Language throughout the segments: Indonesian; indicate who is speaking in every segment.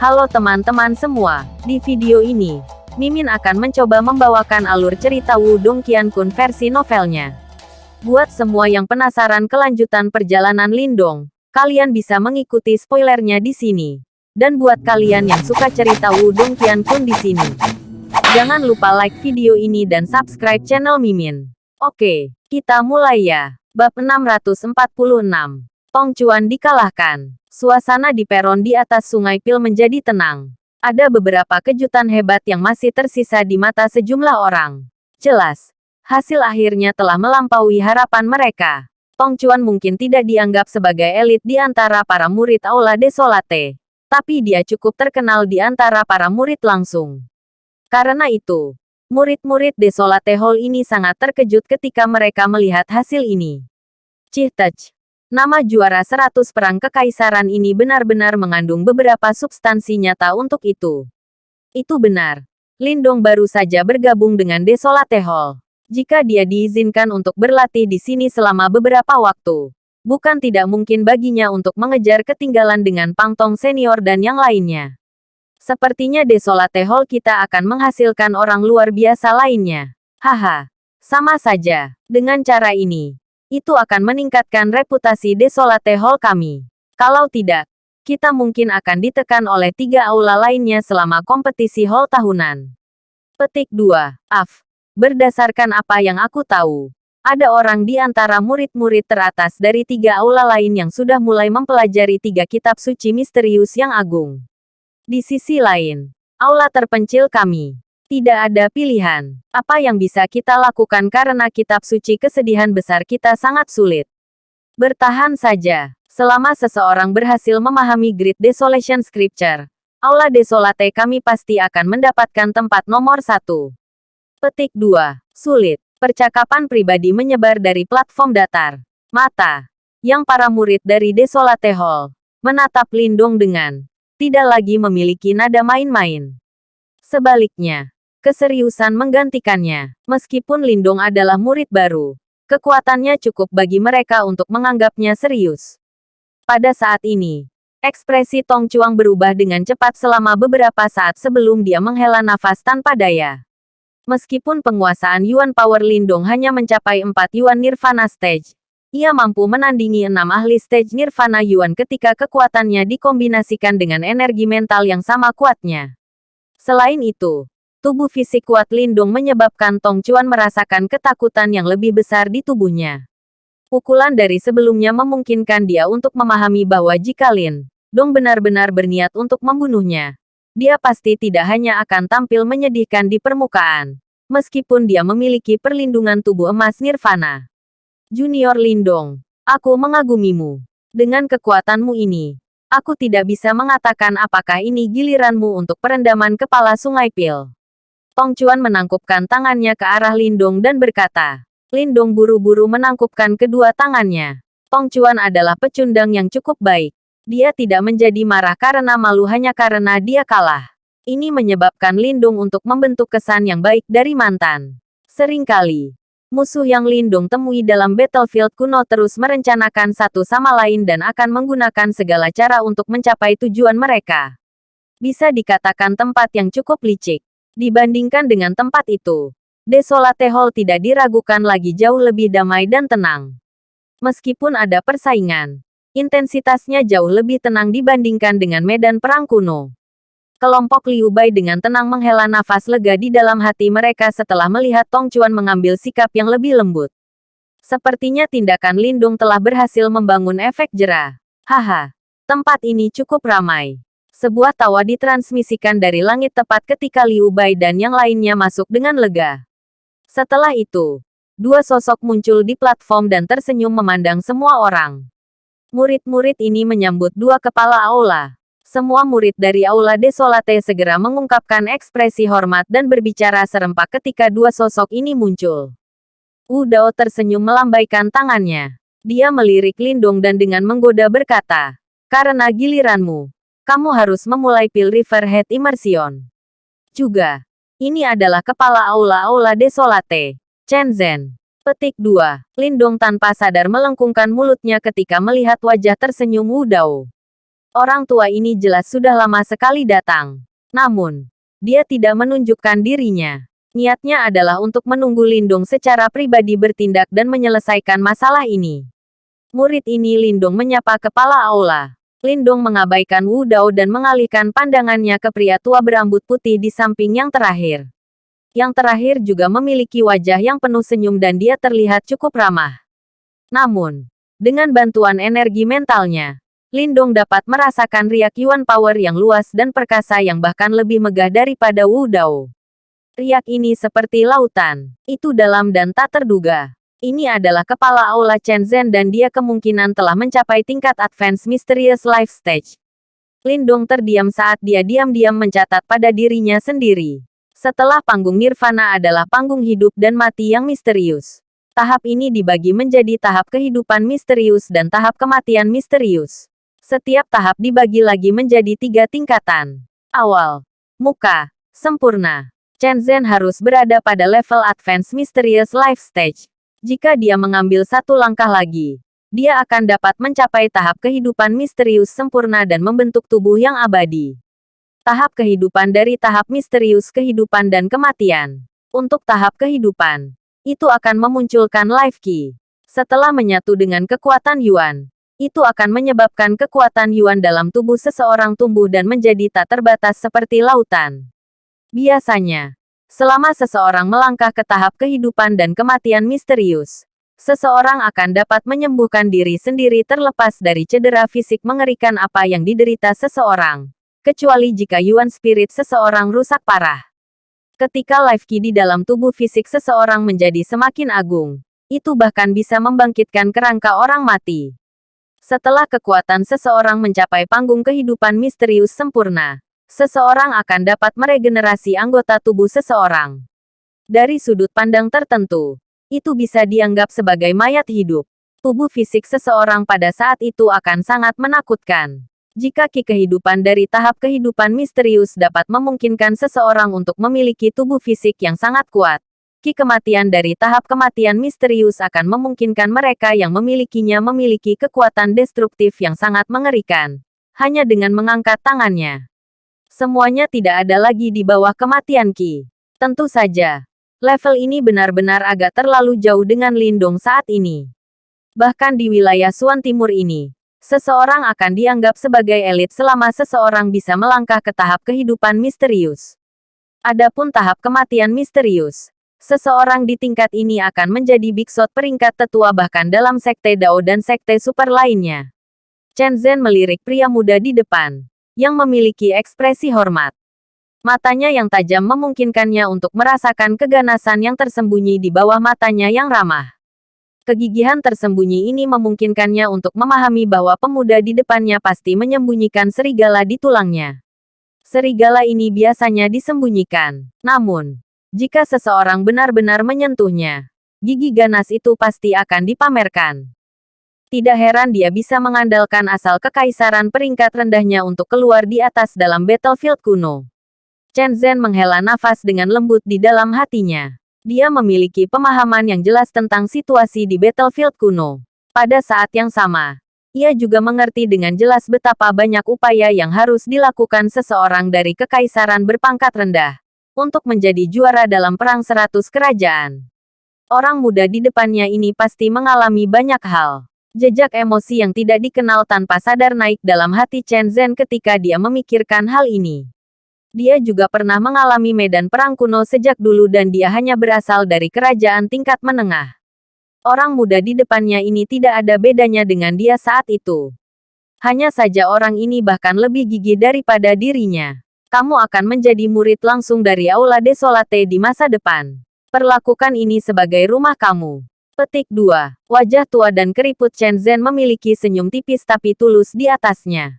Speaker 1: Halo teman-teman semua, di video ini, Mimin akan mencoba membawakan alur cerita Wudong Qiankun versi novelnya. Buat semua yang penasaran kelanjutan perjalanan Lindong, kalian bisa mengikuti spoilernya di sini. Dan buat kalian yang suka cerita Wudong Qiankun di sini, jangan lupa like video ini dan subscribe channel Mimin. Oke, kita mulai ya. Bab 646. Tong Chuan dikalahkan. Suasana di peron di atas Sungai Pil menjadi tenang. Ada beberapa kejutan hebat yang masih tersisa di mata sejumlah orang. Jelas, hasil akhirnya telah melampaui harapan mereka. Tong Chuan mungkin tidak dianggap sebagai elit di antara para murid Aula Desolate. Tapi dia cukup terkenal di antara para murid langsung. Karena itu, murid-murid Desolate Hall ini sangat terkejut ketika mereka melihat hasil ini. Cih Touch, Nama juara 100 perang kekaisaran ini benar-benar mengandung beberapa substansi nyata untuk itu. Itu benar. Lindong baru saja bergabung dengan Desolate Hall. Jika dia diizinkan untuk berlatih di sini selama beberapa waktu, bukan tidak mungkin baginya untuk mengejar ketinggalan dengan Pangtong senior dan yang lainnya. Sepertinya Desolate Hall kita akan menghasilkan orang luar biasa lainnya. Haha, sama saja. Dengan cara ini, itu akan meningkatkan reputasi Desolate Hall kami. Kalau tidak, kita mungkin akan ditekan oleh tiga aula lainnya selama kompetisi hall tahunan. Petik 2. Af. Berdasarkan apa yang aku tahu, ada orang di antara murid-murid teratas dari tiga aula lain yang sudah mulai mempelajari tiga kitab suci misterius yang agung. Di sisi lain, aula terpencil kami tidak ada pilihan. Apa yang bisa kita lakukan karena kitab suci kesedihan besar kita sangat sulit. Bertahan saja. Selama seseorang berhasil memahami Great Desolation Scripture, Aula Desolate kami pasti akan mendapatkan tempat nomor satu. Petik 2. Sulit. Percakapan pribadi menyebar dari platform datar. Mata. Yang para murid dari Desolate Hall. Menatap Lindung dengan. Tidak lagi memiliki nada main-main. Sebaliknya, Keseriusan menggantikannya. Meskipun Lindung adalah murid baru, kekuatannya cukup bagi mereka untuk menganggapnya serius. Pada saat ini, ekspresi Tong Chuang berubah dengan cepat selama beberapa saat sebelum dia menghela nafas tanpa daya. Meskipun penguasaan Yuan Power Lindung hanya mencapai 4 Yuan Nirvana Stage, ia mampu menandingi enam ahli stage Nirvana Yuan ketika kekuatannya dikombinasikan dengan energi mental yang sama kuatnya. Selain itu, Tubuh fisik kuat Lindung menyebabkan Tong Chuan merasakan ketakutan yang lebih besar di tubuhnya. Pukulan dari sebelumnya memungkinkan dia untuk memahami bahwa jika Lin Dong benar-benar berniat untuk membunuhnya, dia pasti tidak hanya akan tampil menyedihkan di permukaan, meskipun dia memiliki perlindungan tubuh emas nirvana. Junior Lindong, aku mengagumimu. Dengan kekuatanmu ini, aku tidak bisa mengatakan apakah ini giliranmu untuk perendaman kepala Sungai Pil. Tong Chuan menangkupkan tangannya ke arah Lindong dan berkata. Lindong buru-buru menangkupkan kedua tangannya. Tong Chuan adalah pecundang yang cukup baik. Dia tidak menjadi marah karena malu hanya karena dia kalah. Ini menyebabkan Lindung untuk membentuk kesan yang baik dari mantan. Seringkali, musuh yang Lindung temui dalam battlefield kuno terus merencanakan satu sama lain dan akan menggunakan segala cara untuk mencapai tujuan mereka. Bisa dikatakan tempat yang cukup licik. Dibandingkan dengan tempat itu, Desolate Hall tidak diragukan lagi jauh lebih damai dan tenang. Meskipun ada persaingan, intensitasnya jauh lebih tenang dibandingkan dengan medan perang kuno. Kelompok Liu Bai dengan tenang menghela nafas lega di dalam hati mereka setelah melihat Tong Chuan mengambil sikap yang lebih lembut. Sepertinya tindakan Lindung telah berhasil membangun efek jerah. Haha, tempat ini cukup ramai. Sebuah tawa ditransmisikan dari langit tepat ketika Liu Bai dan yang lainnya masuk dengan lega. Setelah itu, dua sosok muncul di platform dan tersenyum memandang semua orang. Murid-murid ini menyambut dua kepala aula. Semua murid dari Aula Desolate segera mengungkapkan ekspresi hormat dan berbicara serempak ketika dua sosok ini muncul. Wu Dao tersenyum melambaikan tangannya. Dia melirik Lindung dan dengan menggoda berkata, Karena giliranmu, kamu harus memulai Pil Riverhead Immersion. Juga, ini adalah kepala aula-aula desolate. Chen Zhen. Petik 2. Lindong tanpa sadar melengkungkan mulutnya ketika melihat wajah tersenyum Wu Dao. Orang tua ini jelas sudah lama sekali datang. Namun, dia tidak menunjukkan dirinya. Niatnya adalah untuk menunggu Lindung secara pribadi bertindak dan menyelesaikan masalah ini. Murid ini Lindung menyapa kepala aula. Lindung mengabaikan Wu Dao dan mengalihkan pandangannya ke pria tua berambut putih di samping yang terakhir. Yang terakhir juga memiliki wajah yang penuh senyum dan dia terlihat cukup ramah. Namun, dengan bantuan energi mentalnya, Lindong dapat merasakan riak Yuan Power yang luas dan perkasa yang bahkan lebih megah daripada Wu Dao. Riak ini seperti lautan. Itu dalam dan tak terduga. Ini adalah kepala Aula Chen Zhen dan dia kemungkinan telah mencapai tingkat Advance Mysterious Life Stage. Lindong terdiam saat dia diam-diam mencatat pada dirinya sendiri. Setelah panggung Nirvana adalah panggung hidup dan mati yang misterius. Tahap ini dibagi menjadi tahap kehidupan misterius dan tahap kematian misterius. Setiap tahap dibagi lagi menjadi tiga tingkatan. Awal. Muka. Sempurna. Chen Zhen harus berada pada level Advanced Mysterious Life Stage. Jika dia mengambil satu langkah lagi, dia akan dapat mencapai tahap kehidupan misterius sempurna dan membentuk tubuh yang abadi. Tahap kehidupan dari tahap misterius kehidupan dan kematian. Untuk tahap kehidupan, itu akan memunculkan life key. Setelah menyatu dengan kekuatan Yuan, itu akan menyebabkan kekuatan Yuan dalam tubuh seseorang tumbuh dan menjadi tak terbatas seperti lautan. Biasanya, selama seseorang melangkah ke tahap kehidupan dan kematian misterius, seseorang akan dapat menyembuhkan diri sendiri terlepas dari cedera fisik mengerikan apa yang diderita seseorang, kecuali jika Yuan spirit seseorang rusak parah. Ketika life key di dalam tubuh fisik seseorang menjadi semakin agung, itu bahkan bisa membangkitkan kerangka orang mati. Setelah kekuatan seseorang mencapai panggung kehidupan misterius sempurna, seseorang akan dapat meregenerasi anggota tubuh seseorang. Dari sudut pandang tertentu, itu bisa dianggap sebagai mayat hidup. Tubuh fisik seseorang pada saat itu akan sangat menakutkan. Jika ki kehidupan dari tahap kehidupan misterius dapat memungkinkan seseorang untuk memiliki tubuh fisik yang sangat kuat, Ki kematian dari tahap kematian misterius akan memungkinkan mereka yang memilikinya memiliki kekuatan destruktif yang sangat mengerikan. Hanya dengan mengangkat tangannya. Semuanya tidak ada lagi di bawah kematian Ki. Tentu saja, level ini benar-benar agak terlalu jauh dengan Lindung saat ini. Bahkan di wilayah Suan Timur ini, seseorang akan dianggap sebagai elit selama seseorang bisa melangkah ke tahap kehidupan misterius. Adapun tahap kematian misterius, Seseorang di tingkat ini akan menjadi biksot peringkat tetua bahkan dalam sekte Dao dan sekte super lainnya. Chen Zhen melirik pria muda di depan, yang memiliki ekspresi hormat. Matanya yang tajam memungkinkannya untuk merasakan keganasan yang tersembunyi di bawah matanya yang ramah. Kegigihan tersembunyi ini memungkinkannya untuk memahami bahwa pemuda di depannya pasti menyembunyikan serigala di tulangnya. Serigala ini biasanya disembunyikan. Namun, jika seseorang benar-benar menyentuhnya, gigi ganas itu pasti akan dipamerkan. Tidak heran dia bisa mengandalkan asal kekaisaran peringkat rendahnya untuk keluar di atas dalam battlefield kuno. Chen Zhen menghela nafas dengan lembut di dalam hatinya. Dia memiliki pemahaman yang jelas tentang situasi di battlefield kuno. Pada saat yang sama, ia juga mengerti dengan jelas betapa banyak upaya yang harus dilakukan seseorang dari kekaisaran berpangkat rendah untuk menjadi juara dalam perang seratus kerajaan. Orang muda di depannya ini pasti mengalami banyak hal. Jejak emosi yang tidak dikenal tanpa sadar naik dalam hati Chen Zhen ketika dia memikirkan hal ini. Dia juga pernah mengalami medan perang kuno sejak dulu dan dia hanya berasal dari kerajaan tingkat menengah. Orang muda di depannya ini tidak ada bedanya dengan dia saat itu. Hanya saja orang ini bahkan lebih gigih daripada dirinya kamu akan menjadi murid langsung dari Aula Desolate di masa depan. Perlakukan ini sebagai rumah kamu. Petik 2. Wajah tua dan keriput Chen Zhen memiliki senyum tipis tapi tulus di atasnya.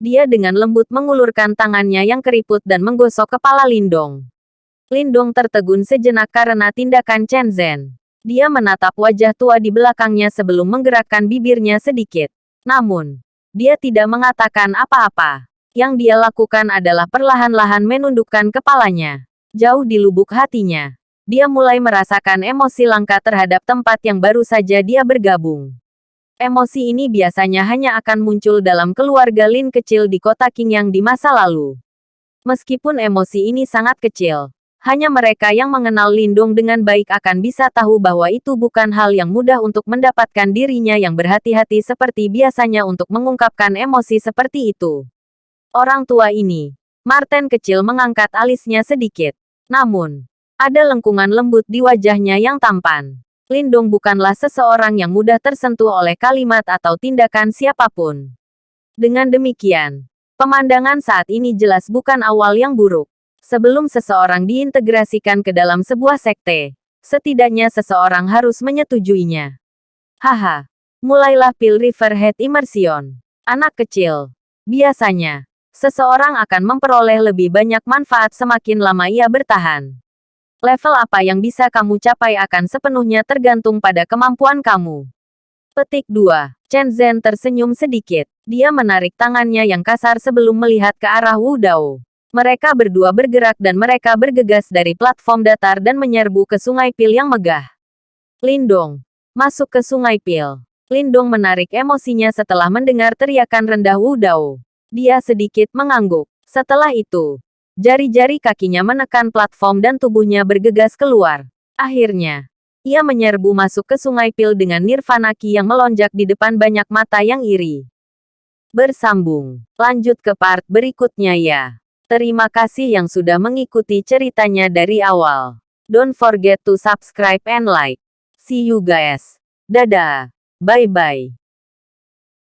Speaker 1: Dia dengan lembut mengulurkan tangannya yang keriput dan menggosok kepala Lindong. Lindong tertegun sejenak karena tindakan Chen Zhen. Dia menatap wajah tua di belakangnya sebelum menggerakkan bibirnya sedikit. Namun, dia tidak mengatakan apa-apa. Yang dia lakukan adalah perlahan-lahan menundukkan kepalanya. Jauh di lubuk hatinya, dia mulai merasakan emosi langka terhadap tempat yang baru saja dia bergabung. Emosi ini biasanya hanya akan muncul dalam keluarga Lin kecil di kota Qingyang di masa lalu. Meskipun emosi ini sangat kecil, hanya mereka yang mengenal Lindung dengan baik akan bisa tahu bahwa itu bukan hal yang mudah untuk mendapatkan dirinya yang berhati-hati seperti biasanya untuk mengungkapkan emosi seperti itu. Orang tua ini, Martin kecil mengangkat alisnya sedikit. Namun, ada lengkungan lembut di wajahnya yang tampan. Lindong bukanlah seseorang yang mudah tersentuh oleh kalimat atau tindakan siapa pun. Dengan demikian, pemandangan saat ini jelas bukan awal yang buruk. Sebelum seseorang diintegrasikan ke dalam sebuah sekte, setidaknya seseorang harus menyetujuinya. Haha, mulailah Pil Riverhead Immersion. Anak kecil. Biasanya, seseorang akan memperoleh lebih banyak manfaat semakin lama ia bertahan. Level apa yang bisa kamu capai akan sepenuhnya tergantung pada kemampuan kamu. Petik 2. Chen Zhen tersenyum sedikit. Dia menarik tangannya yang kasar sebelum melihat ke arah Wu Dao. Mereka berdua bergerak dan mereka bergegas dari platform datar dan menyerbu ke sungai Pil yang megah. Lindong. Masuk ke sungai Pil. Lindong menarik emosinya setelah mendengar teriakan rendah Wu Dao. Dia sedikit mengangguk. Setelah itu, Jari-jari kakinya menekan platform dan tubuhnya bergegas keluar. Akhirnya, ia menyerbu masuk ke sungai pil dengan nirvana ki yang melonjak di depan banyak mata yang iri. Bersambung. Lanjut ke part berikutnya ya. Terima kasih yang sudah mengikuti ceritanya dari awal. Don't forget to subscribe and like. See you guys. Dadah. Bye-bye.